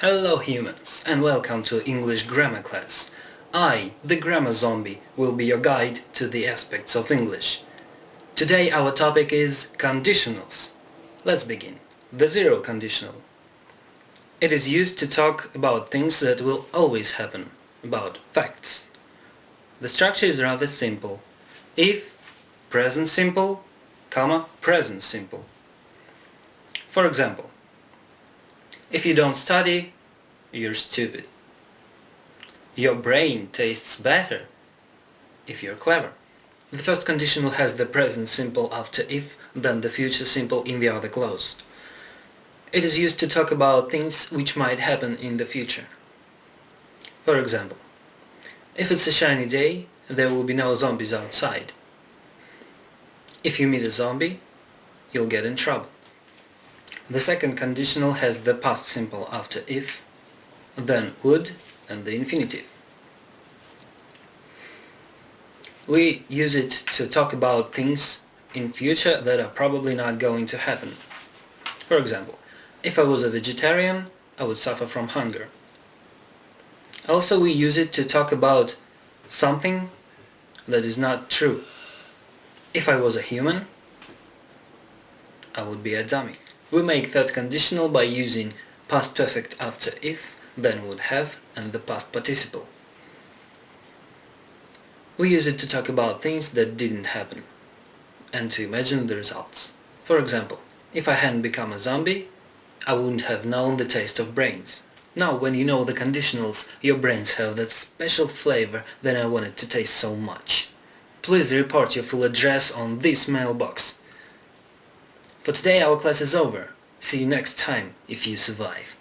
Hello humans and welcome to English grammar class. I, the grammar zombie, will be your guide to the aspects of English. Today our topic is conditionals. Let's begin. The zero conditional. It is used to talk about things that will always happen, about facts. The structure is rather simple. If, present simple, comma, present simple. For example, if you don't study, you're stupid. Your brain tastes better if you're clever. The first conditional has the present simple after if, then the future simple in the other clause. It is used to talk about things which might happen in the future. For example, if it's a shiny day, there will be no zombies outside. If you meet a zombie, you'll get in trouble. The second conditional has the past simple after if, then would and the infinitive. We use it to talk about things in future that are probably not going to happen. For example, if I was a vegetarian, I would suffer from hunger. Also we use it to talk about something that is not true. If I was a human, I would be a dummy. We make that conditional by using past perfect after if, then would have, and the past participle. We use it to talk about things that didn't happen, and to imagine the results. For example, if I hadn't become a zombie, I wouldn't have known the taste of brains. Now, when you know the conditionals, your brains have that special flavor that I wanted to taste so much. Please report your full address on this mailbox. For today our class is over. See you next time if you survive.